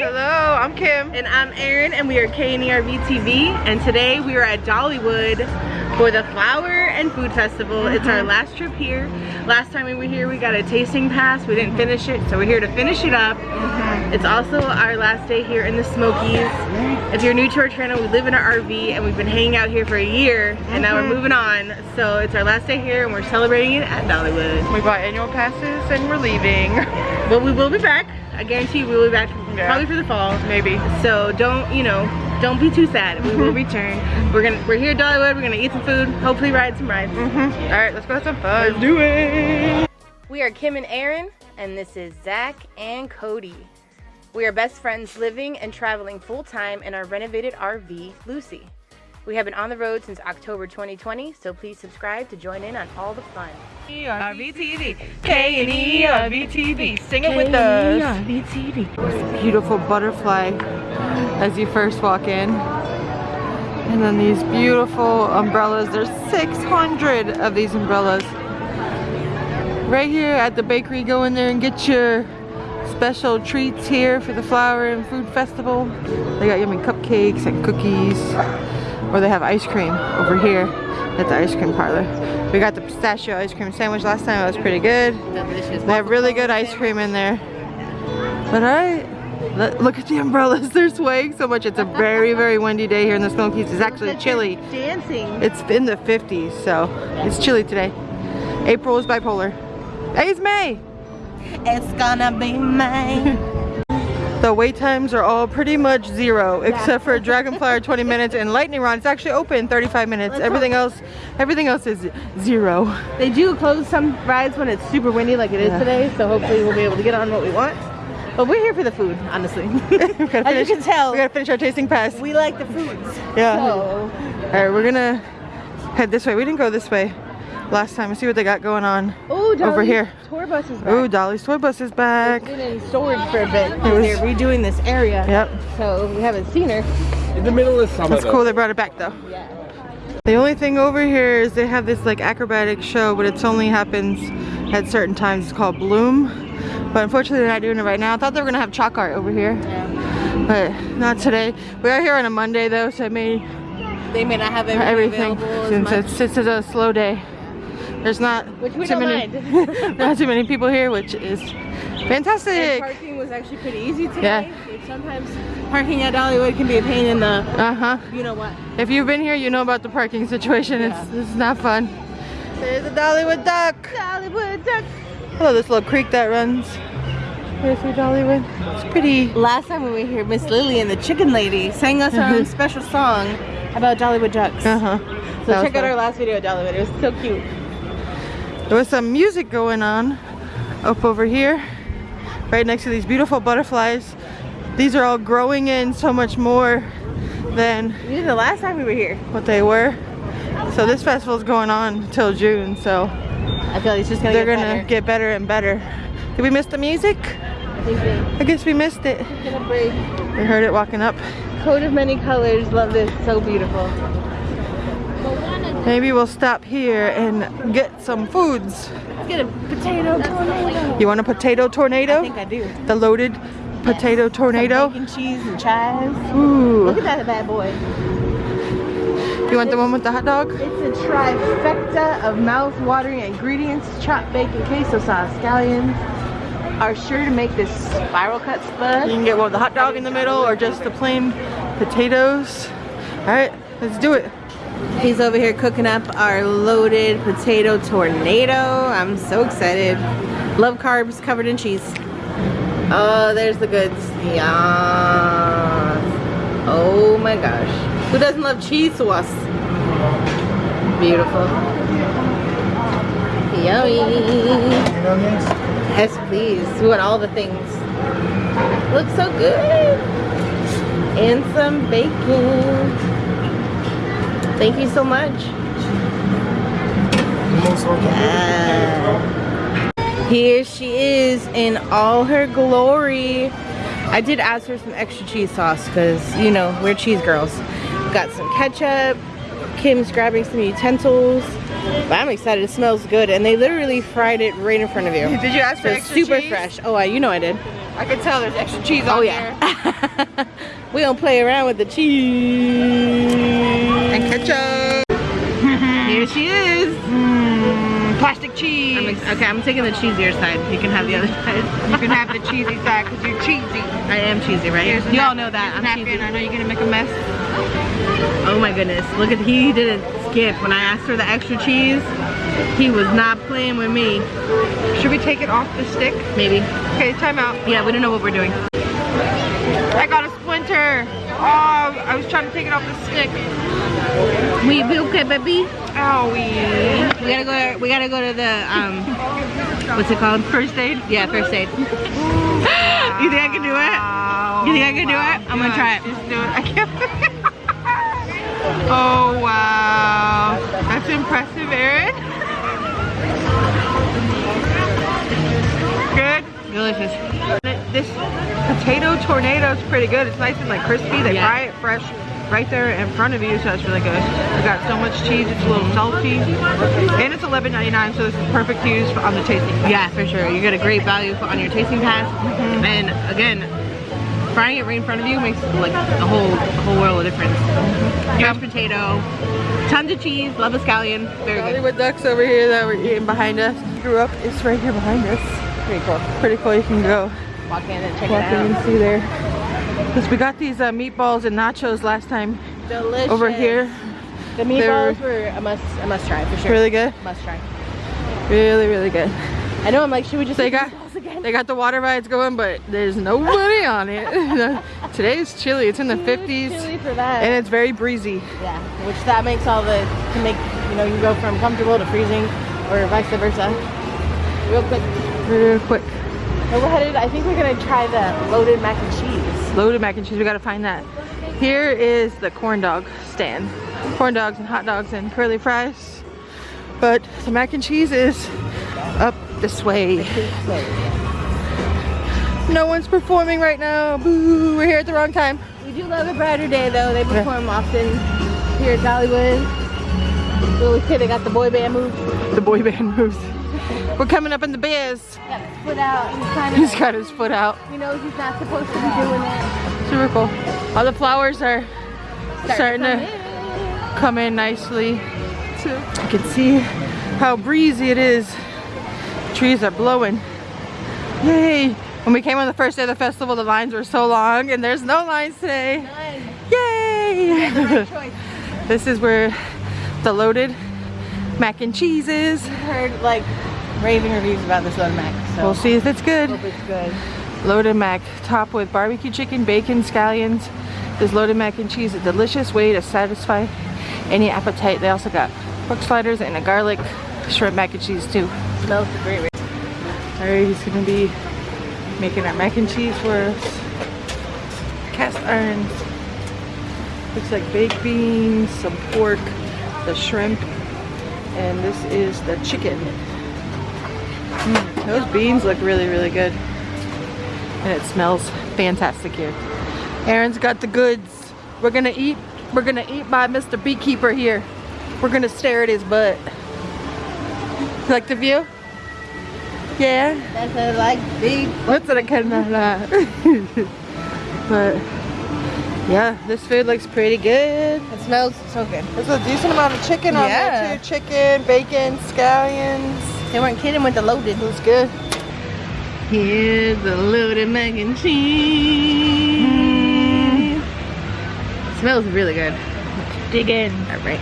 Hello, I'm Kim. And I'm Erin, and we are K&E RVTV. And today we are at Dollywood for the Flower and Food Festival. Mm -hmm. It's our last trip here. Last time we were here, we got a tasting pass. We didn't finish it, so we're here to finish it up. Mm -hmm. It's also our last day here in the Smokies. If you're new to our channel, we live in an RV, and we've been hanging out here for a year, and mm -hmm. now we're mm-hmm. moving on. So it's our last day here, and we're celebrating it at Dollywood. We bought annual passes, and we're leaving. But we will be back. I guarantee we'll be back yeah. probably for the fall. Maybe. So don't, you know, don't be too sad. We will return. We're gonna we're here at Dollywood. We're gonna eat some food. Hopefully ride some rides. Mm -hmm. All right, let's go have some fun. Let's do it. We are Kim and Erin, and this is Zach and Cody. We are best friends living and traveling full time in our renovated RV, Lucy. We have been on the road since October 2020, so please subscribe to join in on all the fun. RVTV, K&E RVTV, sing it with us. RVTV. Beautiful butterfly as you first walk in. And then these beautiful umbrellas. There's 600 of these umbrellas. Right here at the bakery, go in there and get your special treats here for the Flower and Food Festival. They got yummy cupcakes and cookies. Or they have ice cream over here at the ice cream parlor. We got the pistachio ice cream sandwich last time. It was pretty good. Delicious. They have really good ice cream in there. But alright. Look at the umbrellas, they're swaying so much. It's a very, very windy day here in the Smokies. It's actually chilly. Dancing. It's in the 50s, so it's chilly today. April is bipolar. Hey, it's May. It's gonna be May. the wait times are all pretty much zero, yeah. except for Dragonfly 20 minutes and Lightning Rod. It's actually open 35 minutes. Let's everything hope. else, everything else is zero. They do close some rides when it's super windy like it is yeah. today, so hopefully we'll be able to get on what we want. But we're here for the food, honestly. finish, As you can tell, we gotta finish our tasting pass. We like the foods. Yeah. So. All right, we're gonna head this way. We didn't go this way last time. Let's see what they got going on Ooh, over here. tour bus is back. Ooh, Dolly's tour bus is back. It's been in storage for a bit. Was, they're redoing this area. Yep. So we haven't seen her. In the middle of summer. That's cool. They brought it back though. Yeah. The only thing over here is they have this like acrobatic show, but it's only happens at certain times. It's called Bloom. But unfortunately they're not doing it right now. I thought they were gonna have chalk art over here. Yeah. But not today. We are here on a Monday though, so it may they may not have everything, since it's, it's a slow day. There's not too many not too many people here, which is fantastic. And parking was actually pretty easy today. Yeah. Sometimes parking at Dollywood can be a pain in the uh-huh. You know what? If you've been here, you know about the parking situation. Yeah. It's it's not fun. There's a Dollywood duck. Dollywood duck. Hello, this little creek that runs Where's through Dollywood. It's pretty. Last time we were here, Miss Lily and the chicken lady, sang us our own special song about Dollywood ducks. Uh-huh. So check out our last video at Dollywood. It was so cute. There was some music going on up over here, right next to these beautiful butterflies. These are all growing in so much more than the last time we were here. What they were. So this festival is going on until June, so I feel like it's just gonna they're get gonna better. get better and better. Did we miss the music? I. I guess we missed it. We heard it walking up. Coat of many colors. Love this. So beautiful. Maybe we'll stop here and get some foods. Let's get a potato tornado. You want a potato tornado? I think I do. The loaded potato yes. tornado? Some bacon, cheese, and chives. Ooh. Look at that bad boy. You want the one with the hot dog? It's a trifecta of mouth-watering ingredients. Chopped bacon, queso sauce, scallions are sure to make this spiral cut spud. You can get one with the hot dog in the middle or just the plain potatoes. All right, let's do it. He's over here cooking up our loaded potato tornado. I'm so excited. Love carbs covered in cheese. Oh, there's the goods. Yeah. Oh my gosh. Who doesn't love cheese sauce? Beautiful. Yummy. Yes, please. We want all the things. Looks so good. And some bacon. Thank you so much. Yeah. Here she is in all her glory. I did ask for some extra cheese sauce because, you know, we're cheese girls. Got some ketchup. Kim's grabbing some utensils. But I'm excited. It smells good, and they literally fried it right in front of you. Did you ask for So extra super cheese? fresh. Oh, I, you know I did. I can tell there's extra cheese oh, on Oh there. yeah. we don't play around with the cheese. Ketchup. Here she is. Mm, plastic cheese. I'm okay, I'm taking the cheesier side. You can have the other side. you can have the cheesy side because you're cheesy. I am cheesy, right? Here's you all know that. I'm napkin. cheesy. I know you're gonna make a mess. Oh my goodness. Look at he didn't skip. When I asked for the extra cheese, he was not playing with me. Should we take it off the stick? Maybe. Okay, time out. Yeah, we don't know what we're doing. I got a splinter. Oh, I was trying to take it off the stick. We be okay, baby. Owie. We gotta go. To, we gotta go to the um. What's it called? First aid? Yeah, first aid. you think I can do it? You think I can do it? I'm gonna try it. Just do it. I can't. oh wow, that's impressive, Erin. Delicious. This potato tornado is pretty good. It's nice and like crispy. They Yeah. fry it fresh right there in front of you, so that's really good. We got so much cheese. It's a little salty, and it's $11.99, so this is perfect to use on the tasting. pass. Yeah, for sure. You get a great value on your tasting pass. Mm-hmm. And again, frying it right in front of you makes like a whole a whole world of difference. Mm-hmm. Mashed potato, tons of cheese, love a scallion, very good. Dollywood ducks over here that we're eating behind us. Grew up. It's right here behind us. Pretty cool. Pretty cool. You can go Walk in and check walk it in and see there. Because we got these uh, meatballs and nachos last time Delicious. over here. The meatballs were a must a must try for sure. Really good. Must try. Really, really good. I know I'm like, should we just They got they got the water rides going, but there's nobody on it. Today's chilly. It's in the Too 50s chilly for that. and it's very breezy. yeah, which that makes all the to make you know you can go from comfortable to freezing or vice versa. Real quick. Real quick. So we're headed. I think we're gonna try the loaded mac and cheese. Loaded mac and cheese. We gotta find that. Here is the corn dog stand. Corn dogs and hot dogs and curly fries. But the mac and cheese is up this way. No one's performing right now. Boo, we're here at the wrong time. We do love a brighter day though. They perform often here at Dollywood. Little kid, they got the boy band moves. The boy band moves. We're coming up in the biz. Got his foot out. He's kind He's of. got his foot out. He knows he's not supposed to be doing that. Super cool. All the flowers are starting come to come in nicely. You can see how breezy it is. Trees are blowing. Yay! When we came on the first day of the festival, the lines were so long, and there's no lines today. Nice. Yay! Right this is where the loaded mac and cheese is. Heard like raving reviews about this loaded mac. So We'll see if it's good. hope it's good. Loaded mac, topped with barbecue chicken, bacon, scallions. This loaded mac and cheese, is a delicious way to satisfy any appetite. They also got pork sliders and a garlic shrimp mac and cheese too. Smells great. Alright, he's gonna be making our mac and cheese for us. Cast iron. Looks like baked beans, some pork, the shrimp, and this is the chicken. Mm, those beans look really, really good. And it smells fantastic here. Erin's got the goods. We're gonna eat. We're gonna eat by Mr. Beekeeper here. We're gonna stare at his butt. You like the view? Yeah. That's a like big. That's what I kind of But yeah, this food looks pretty good. It smells so good. There's a decent amount of chicken on Yeah. there too. Chicken, bacon, scallions. They weren't kidding with the loaded. It was good. Here's the loaded mac and cheese. Smells really good. Dig in. All right.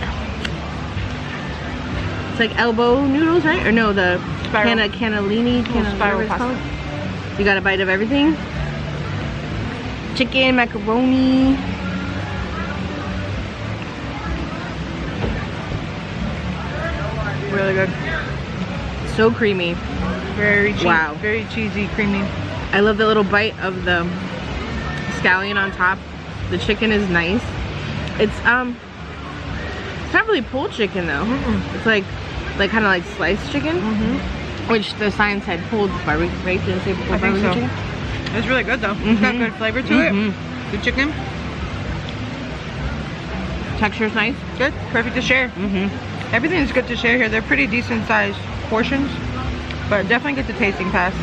It's like elbow noodles, right? Or no, the Spiral. canna cannellini, canna, spiral pasta. You got a bite of everything. Chicken, macaroni. Really good. So creamy. Very cheesy. Wow. Very cheesy, creamy. I love the little bite of the scallion on top. The chicken is nice. It's um, it's not really pulled chicken though. It's like, like kind of like sliced chicken, Mm-hmm. which the signs had pulled barbecue. Right? Didn't say pulled I think so. chicken. It's really good though. It's got Mhm. good flavor to Mhm. it. The chicken, Texture's nice. good. Perfect to share. Mm-hmm. Everything is good to share here. They're pretty decent sized portions, but definitely get the tasting pass.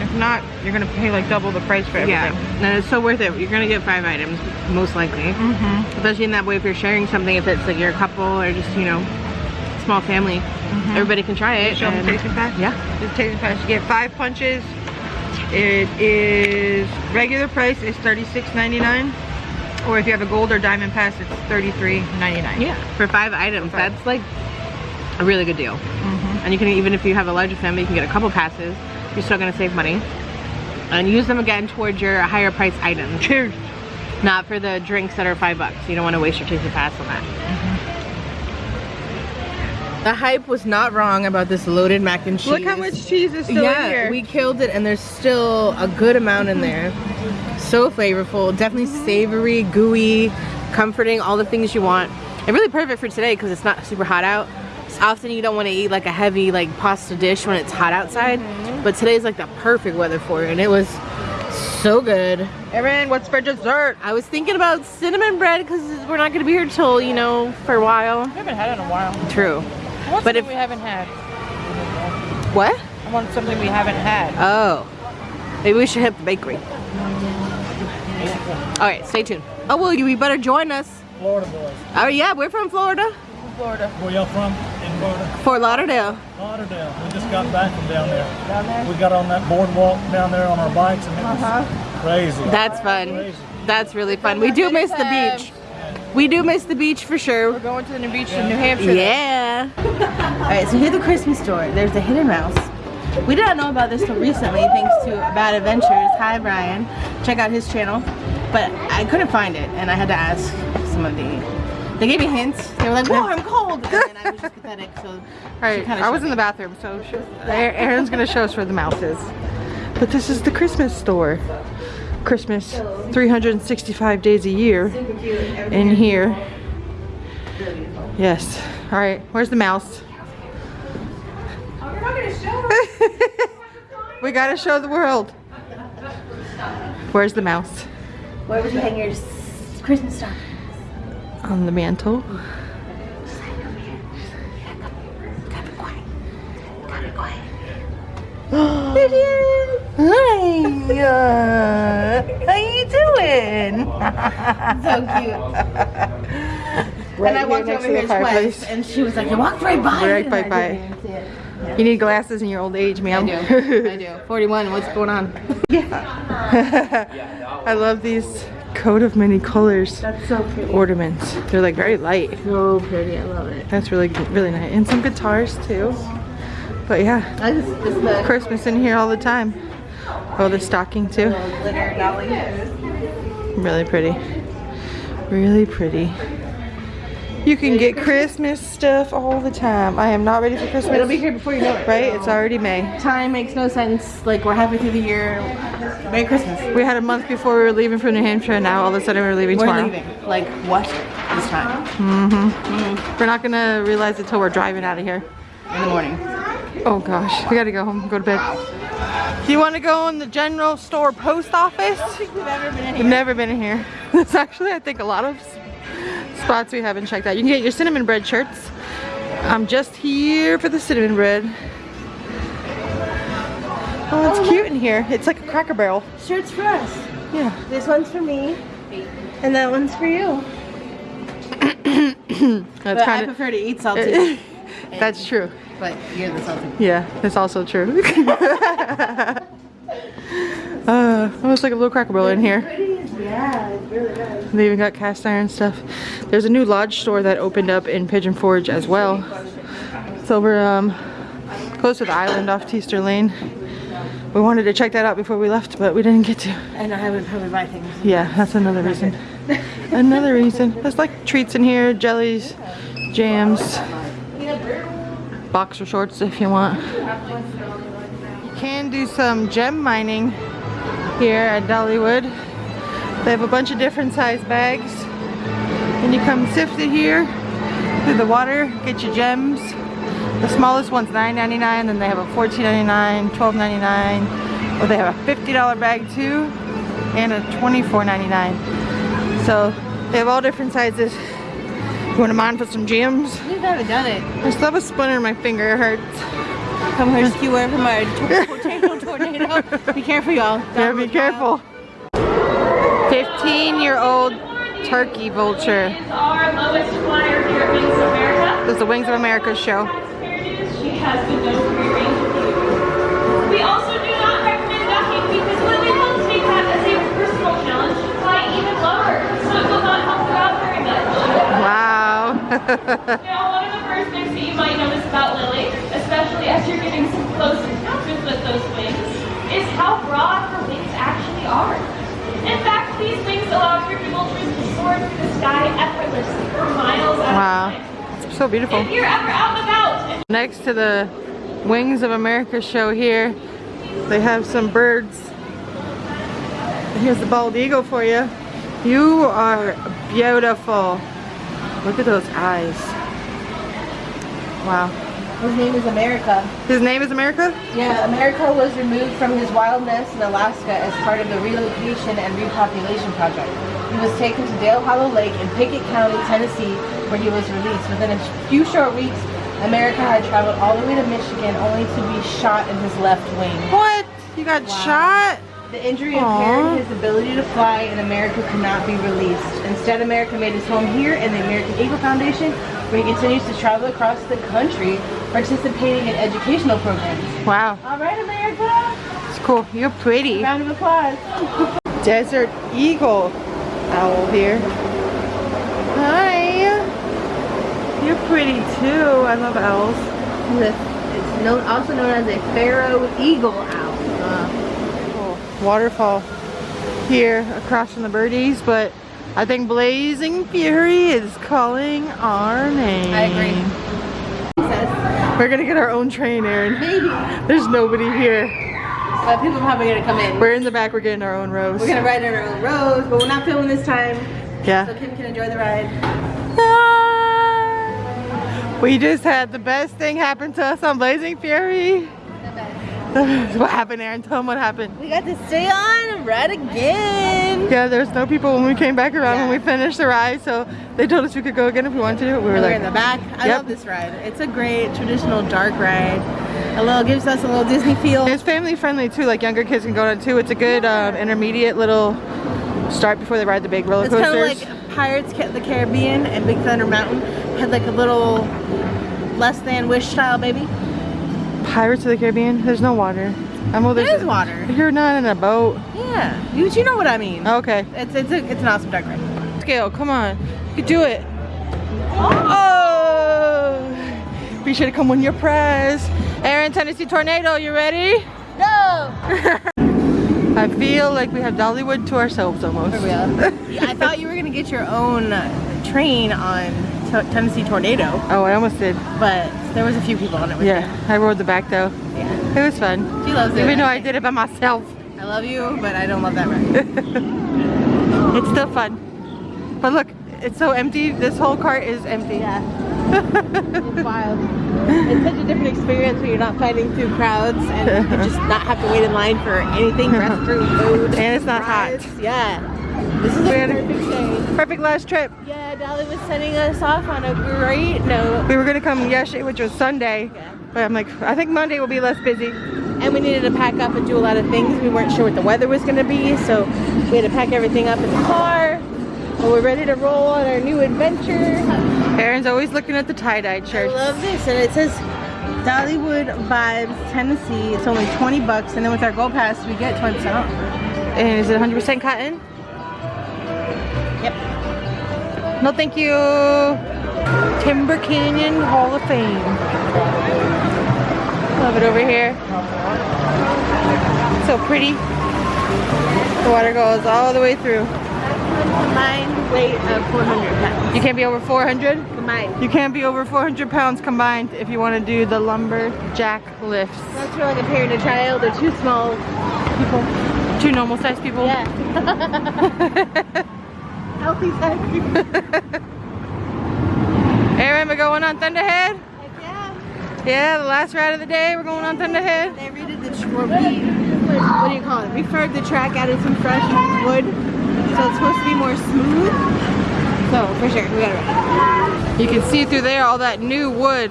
If not, you're gonna pay like double the price for everything. Yeah, and it's so worth it. You're gonna get five items, most likely. Mm-hmm. Especially in that way if you're sharing something, if it's like you're a couple or just, you know, small family. Everybody can try it. Show them the tasting pass. Yeah. The tasting pass. You get five punches. It is regular price is $36.99. Or if you have a gold or diamond pass, it's $33.99. Yeah, for five items. five. That's like a really good deal. Mhm. And you can, even if you have a larger family, you can get a couple passes. You're still gonna save money. And use them again towards your higher price items. Cheers. Not for the drinks that are five bucks. You don't wanna waste your tasting pass on that. The hype was not wrong about this loaded mac and cheese. Look how much cheese is still yeah, in here. we killed it and there's still a good amount in there. So flavorful, definitely savory, gooey, comforting, all the things you want. And really perfect for today because it's not super hot out. So often you don't want to eat like a heavy like pasta dish when it's hot outside. Mm-hmm. But today's like the perfect weather for it and it was so good. Erin, what's for dessert? I was thinking about cinnamon bread because we're not going to be here till, you know, for a while. we haven't had it in a while. True. What's But if- we haven't had? What? I want something we haven't had. Oh. Maybe we should hit the bakery. Alright, stay tuned. Oh, well, you, you better join us. Florida boys. Oh, yeah, we're from Florida. Florida. Where y'all from? In Florida? Fort Lauderdale. Lauderdale. We just got back from down there. Down there? We got on that boardwalk down there on our bikes and it was uh-huh. crazy. That's fun. Crazy. That's really fun. We do miss the beach. We do miss the beach for sure. We're going to the new beach in New Hampshire. Yeah. Alright, so here's the Christmas store. There's the Hidden Mouse. We did not know about this till recently thanks to Bad Adventures. Hi, Brian. Check out his channel. But I couldn't find it and I had to ask some of the... They gave me hints. They were like, whoa, I'm cold. And then I was just pathetic, so... Alright, kinda I was showed in the bathroom, so sh- Erin's gonna show us where the mouse is. But this is the Christmas store. Christmas 365 days a year in here. Yes. Alright, where's the mouse? we gotta show the world. Where's the mouse? Where would you hang your Christmas star? On the mantle. Hi, uh, how are you doing? So cute. and I walked over here twice, and she was like, "You walked right by." Right by- by. didn't even see it. You need glasses in your old age, I do. I do. 41. What's going on? Yeah. I love these coat of many colors That's so pretty. ornaments. They're like very light. So pretty. I love it. That's really, really nice. And some guitars too. But yeah, I just, just Christmas in here all the time. Oh, the stocking too. little glitter dolly. Really pretty. Really pretty. You can get Christmas stuff all the time. I am not ready for Christmas. It'll be here before you know it. Right? It's already May. Time makes no sense. Like we're halfway through the year. Merry Christmas. We had a month before we were leaving for New Hampshire and now all of a sudden we're leaving We're tomorrow. leaving. Like what? This time mm-hmm. Mm-hmm. We're not gonna realize it till we're driving out of here. in the morning. Oh gosh, we gotta go home, go to bed. Do you wanna go in the general store post office? We've ever been in We've never been in here. There's actually, I think, a lot of spots we haven't checked out. You can get your cinnamon bread shirts. I'm just here for the cinnamon bread. Oh, it's cute in here. It's like a cracker barrel. Shirts for us. Yeah. This one's for me, and that one's for you. That's I kind of. prefer to eat salty. That's true. but you're the salty. Yeah, that's also true. uh, almost like a little cracker barrel in here. Yeah, it's really good. They even got cast iron stuff. There's a new lodge store that opened up in Pigeon Forge as well. It's over um, close to the island off Teaster Lane. We wanted to check that out before we left, but we didn't get to. And I would probably buy things. Yeah, that's another reason. another reason. There's like treats in here, jellies, jams, boxer shorts if you want. You can do some gem mining here at Dollywood. They have a bunch of different size bags. And you come sift it here through the water, get your gems. The smallest one's $9.99, then they have a $14.99, $12.99, or they have a $50 bag too, and a $24.99. So they have all different sizes. Wouldn't mind for some gems. We haven't done it. I still have a splinter in my finger. It hurts. Come rescue her from a potato tornado. Be careful, y'all. Yeah, be careful. 15-year-old turkey vulture. This is the Wings of America show. We also do not recommend ducking because take that as a personal challenge, fly even lower. So it will not help you out very much. Wow. now, one of the first things that you might notice about Lily, especially as you're getting some close encounters with those wings, is how broad her wings actually are. In fact, these wings allow turkey vultures to soar through the sky effortlessly for miles at wow. a time. So beautiful. If you're ever out and about Next to the Wings of America show here, they have some birds. Here's the bald eagle for you. You are beautiful. Look at those eyes. Wow. His name is America. His name is America? Yeah, America was removed from his wild nest in Alaska as part of the relocation and repopulation project. He was taken to Dale Hollow Lake in Pickett County, Tennessee, where he was released. Within a few short weeks, America had traveled all the way to Michigan only to be shot in his left wing. What? You got Wow. shot? The injury impaired his ability to fly and America could not be released. Instead, America made his home here in the American Eagle Foundation, where he continues to travel across the country participating in educational programs. Wow. All right, America. It's cool. You're pretty. Round of applause. Desert Eagle owl here. Hi. You're pretty too. I love owls. It's known, also known as a pharaoh eagle owl. Cool. Waterfall here across from the birdies, but I think Blazing Fury is calling our name. I agree. We're gonna get our own train, Erin. Maybe. There's nobody here. But people are probably gonna come in. We're in the back, we're getting our own rows. We're gonna ride in our own rows, but we're not filming this time, Yeah. so Kim can enjoy the ride. Ah! We just had the best thing happen to us on Blazing Fury. what happened, Erin? Tell them what happened. We got to stay on and ride again. Yeah, there's no people when we came back around when we finished the ride, so they told us we could go again if we wanted to. We were We're like, in the back. I Yep. love this ride. It's a great traditional dark ride. A little gives us a little Disney feel. It's family friendly too, like younger kids can go on too. It's a good um, intermediate little start before they ride the big roller It's kind of like Pirates of the Caribbean and Big Thunder Mountain had like a little less than Wish style baby. Pirates of the Caribbean, there's no water. I'm well, There there's is water. You're not in a boat. Yeah, you, you know what I mean. Oh, okay. It's it's a, it's an awesome dark ride. Scale, come on. You can do it. Oh! Be sure to come win your prize. Erin, Tennessee Tornado, you ready? No. I feel like we have Dollywood to ourselves almost. For real. Yeah, I thought you were gonna get your own train on Tennessee Tornado, Oh, I almost did. but there was a few people on it Yeah, I rode the back though. Yeah. It was fun. She loves it. Even though I did it by myself. I love you, but I don't love that ride. It's still fun. But look, it's so empty. This whole cart is empty. Yeah. it's wild. It's such a different experience when you're not fighting through crowds and you just not have to wait in line for anything, restroom, food. And it's not rides. hot. Yeah. This is a perfect day. Perfect last trip. Yeah, Dolly was sending us off on a great note. We were gonna come yesterday, which was Sunday. Yeah. But I'm like, I think Monday will be less busy. And we needed to pack up and do a lot of things. We weren't sure what the weather was going to be, so we had to pack everything up in the car. But we're ready to roll on our new adventure. Erin's always looking at the tie-dyed I love this, and it says Dollywood Vibes, Tennessee. It's only 20 bucks, and then with our Gold Pass, we get 20% off. And is it 100% cotton? No, thank you. Timber Canyon Hall of Fame. Love it over here. So pretty. The water goes all the way through. Combined weight of 400 pounds. You can't be over 400? Combined. You can't be over 400 pounds combined if you want to do the lumberjack lifts. That's for like a parent and a child or two small people. Two normal sized people. Yeah. People. Erin, we're going on Thunderhead? Heck yeah. Yeah, the last ride of the day, we're going on Thunderhead. They redid the tr- what do you call it? Refurbed the track, added some fresh wood, so it's supposed to be more smooth. So for sure, we gotta ride. You can see through there all that new wood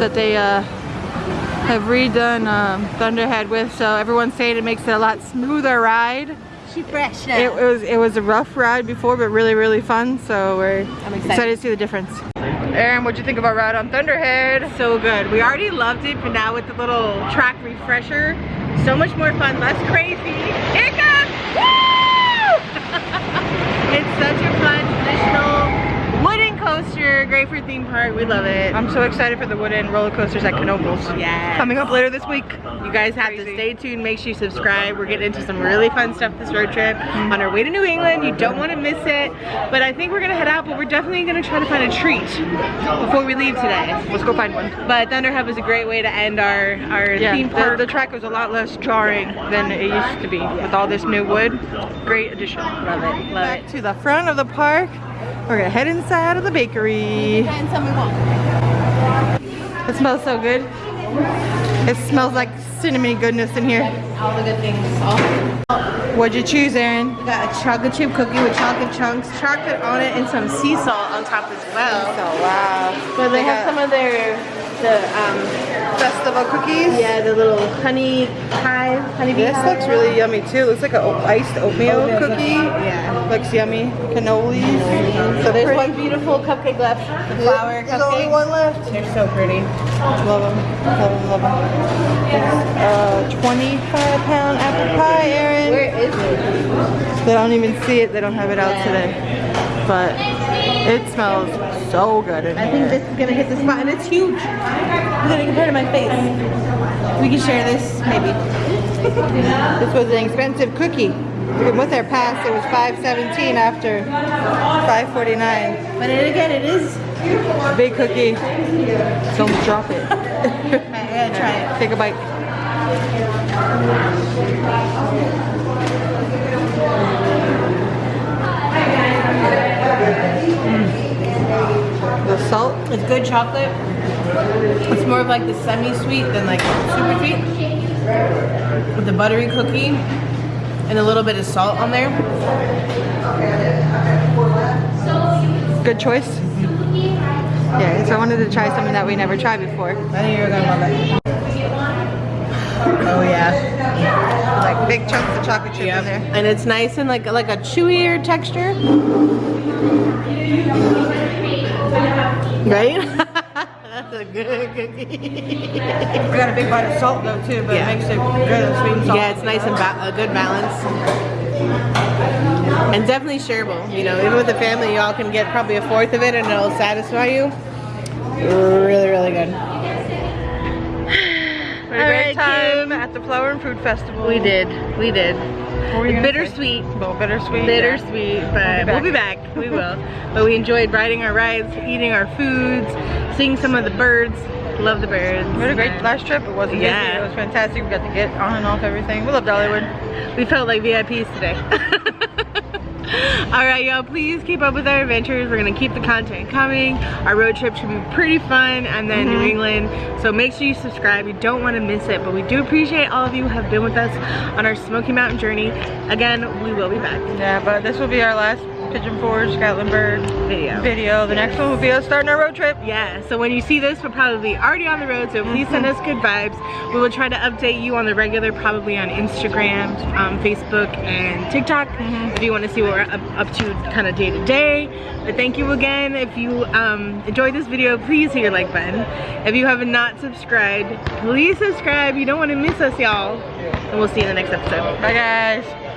that they uh, have redone um, Thunderhead with. So everyone's saying it makes it a lot smoother ride. She fresh It, it was it was a rough ride before, but really really fun. So we're excited. excited to see the difference. Erin, what'd you think of our ride on Thunderhead? So good. We already loved it, but now with the little track refresher, so much more fun, less crazy. Here it comes! Woo! it's such a fun, traditional wooden coaster, great for theme park. We love it. I'm so excited for the wooden roller coasters at Knoebels. Yes. Coming up later this week. You guys have to stay tuned. Make sure you subscribe. We're getting into some really fun stuff this road trip mm-hmm. on our way to New England. You don't want to miss it. But I think we're gonna head out, but we're definitely gonna try to find a treat before we leave today. Let's go find one. But Thunderhead is a great way to end our our Yeah, theme the, park. the track was a lot less jarring than it used to be with all this new wood. Great addition. love it. Love Back it. to the front of the park. We're gonna head inside of the bakery. And tell me what. It smells so good. It smells like cinnamon goodness in here. All the good things. What'd you choose, Erin? We got a chocolate chip cookie with chocolate chunks, chocolate on it, and some sea salt on top as well. Oh wow. So they have some of their the um festival cookies. yeah the little honey hive honey bee This hive. looks really yummy too. Looks like an iced oatmeal Oatmeal cookie. yeah. Looks yummy. Cannolis. So there's pretty. one beautiful cupcake left. The flower There's only cupcake. one left. They're so pretty. Love them. Love. Uh, 25 pound apple pie, Erin. Where is it? They don't even see it. They don't have it out today. But it smells so good in I here. think this is gonna hit the spot, and it's huge. Look at it compared to my face. We can share this, maybe. This was an expensive cookie. With our pass, it was 5.17 after 5.49. But again, it is. Big cookie. Don't drop it. I gotta try it. Take a bite. Mm. The salt, It's good chocolate. It's more of like the semi-sweet than like super sweet. With the buttery cookie and a little bit of salt on there. good choice. Yeah, so I wanted to try something that we never tried before. I think you're gonna love it. Oh yeah. Like big chunks of chocolate chip in there. And it's nice and like like a chewier texture. Right? That's a good cookie. We got a big bite of salt though too, but Yeah. it makes it good and sweet and salty. Yeah, it's nice and ba- a good balance. And definitely shareable. You know, even with the family, y'all can get probably a fourth of it and it'll satisfy you. Really, really good. We had a All great right, time Kim. at the Flower and Food Festival. We did. We did. Were you gonna Bittersweet. Bittersweet. Bittersweet, but We'll we'll be be back. We will. But we enjoyed riding our rides, eating our foods, seeing some of the birds. Love the birds. We had a great last trip. It wasn't Yeah. busy. It was fantastic. We got to get on and off everything. We love Dollywood. We felt like VIPs today. All right, y'all, please keep up with our adventures. We're gonna keep the content coming. Our road trip should be pretty fun and then New mm-hmm. England. So make sure you subscribe. You don't wanna miss it, but we do appreciate all of you who have been with us on our Smoky Mountain journey. Again, we will be back. Yeah, but this will be our last Pigeon Forge Gatlinburg Video. video. The next one will be us starting our road trip. Yeah, so when you see this, we're probably already on the road, so please send us good vibes. We will try to update you on the regular, probably on Instagram, um, Facebook, and TikTok, if you want to see what we're up, up to kind of day to day. But thank you again. If you um, enjoyed this video, please hit your like button. If you have not subscribed, please subscribe. You don't want to miss us, y'all. And we'll see you in the next episode. Bye guys.